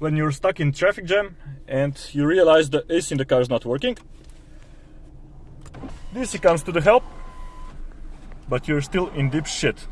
when you're stuck in traffic jam and you realize the AC in the car is not working. this comes to the help, but you're still in deep shit.